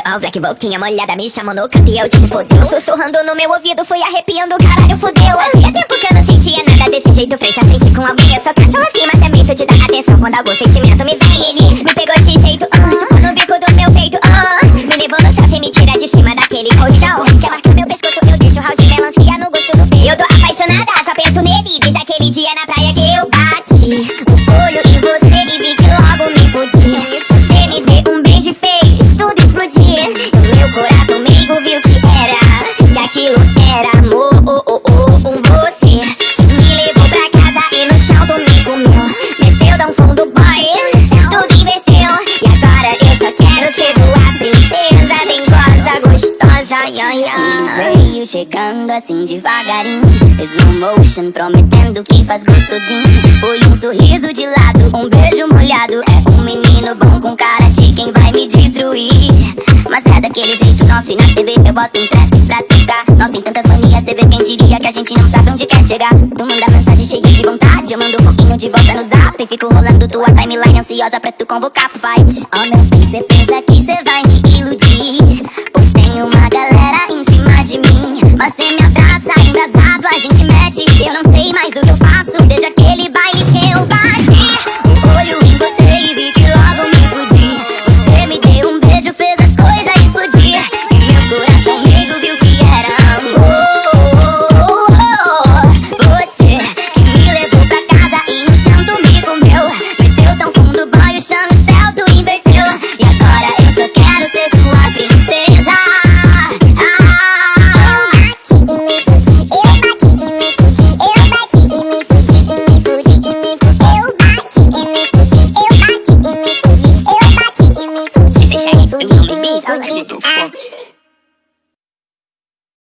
Ó, o Black boquinha molhada me chamou no canto e eu disse fodeu Sussurrando no meu ouvido, fui arrepiando, caralho, fodeu Havia tempo que eu não sentia nada desse jeito frente a frente com alguém Eu sou cachorro assim, mas também sou de dar atenção. Quando algum sentimento me vem Ele me pegou desse jeito, ah, chupou no bico do meu peito, ah Me levou no chão e me tira de cima daquele colchão. Quer marcar meu pescoço, eu deixo o de melancia no gosto do peito. Eu tô apaixonada, só penso nele desde aquele dia na praia que eu bati. O olho em você era amor oh, oh, oh, com você Me levou pra casa e no chão tu me comeu Meteu tão fundo, boy, tudo inverteu. E agora eu só quero ser tua princesa Bem gostosa, gostosa, ai, ai Veio chegando assim devagarinho Slow motion prometendo que faz gostosinho. Foi um sorriso de lado, um beijo molhado. É um menino bom com cara de quem vai me destruir. Mas é daquele jeito nosso e na TV eu boto um trap pra Nós tem tantas manias, cê vê quem diria que a gente não sabe onde quer chegar. Tu manda mensagem cheia de vontade, eu mando um pouquinho de volta no zap. E fico rolando tua timeline ansiosa pra tu convocar pro fight. Oh meu bem, cê pensa que cê vai me iludir? Pois tem uma galera em cima de mim. Mas cê me abraça, embrasado, a gente mete. Eu não sei mais o que eu faço 你不记得你不记得